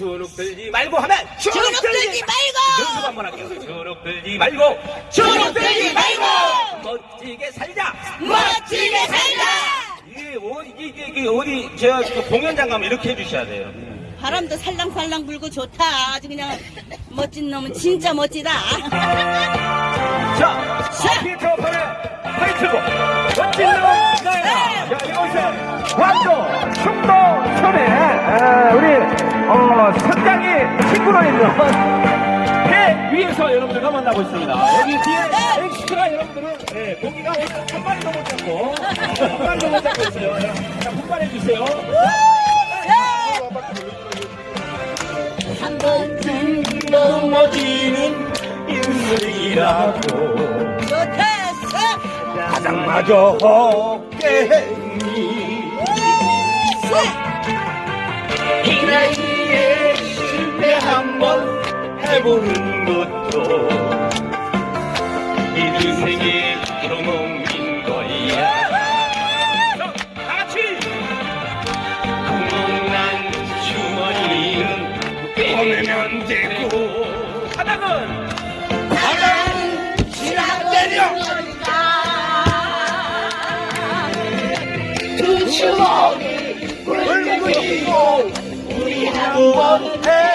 주눅 들지 말고 하면 주눅 들지 말고! 연습 한번 할게요. 주눅 들지 말고 주눅 들지 말고! 멋지게 살자. 멋지게 살자! 이게 어디 이게, 이게 어디 제가 그 공연장 가면 이렇게 해주셔야 돼요. 바람도 살랑살랑 불고 좋다. 아주 그냥 멋진 놈은 진짜 멋지다. 자, 친구로 있는 배 위에서 여러분들과 만나고 있습니다. 여기 뒤에 엑스트라 여러분들은 네, 고기가 오늘 한 마리도 못 잡고 한 마리도 못 잡고 있어요. 자, 자 분발해 주세요. 한 번쯤 넘어지는 인생이라고 좋겠어. 가장 마저 없겠니 이 나이에 해보는 것도 인생의 경험인 거야. 다 같이! 구멍난 주머니는 빼내면 되고. 바닥은? 두 주먹이 굴뚝이고 우리 한번 해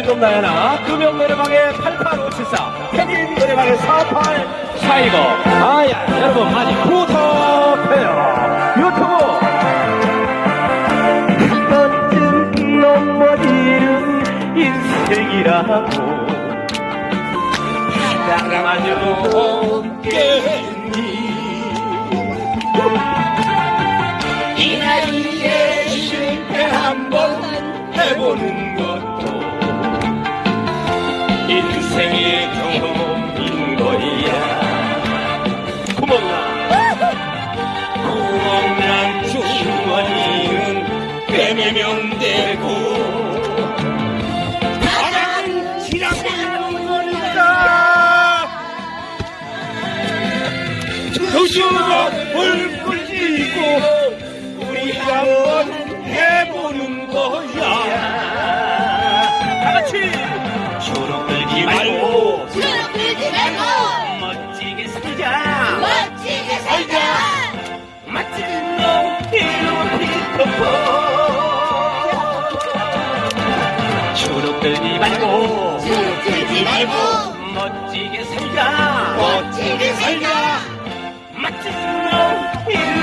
놈 나야나 금영 노래방의 88574 태진 노래방의 4842고 아야 여러분 많이 부탁해요. 유튜브. 한 번쯤 넘어지는 인생이라고. 사랑하죠 없겠니? 이 나이에 실패 한번 해보는 불끈 쥐고 우리 한번 해보는 거야. 다 같이 주눅 들지 말고 주눅 들지 말고 멋지게 살자. 멋지게 살자. 멋진 놈 이름은 피터퍼 주눅 들지 말고 주눅 들지 말고 멋지게 살자. 멋지게 살자. 멋진 놈이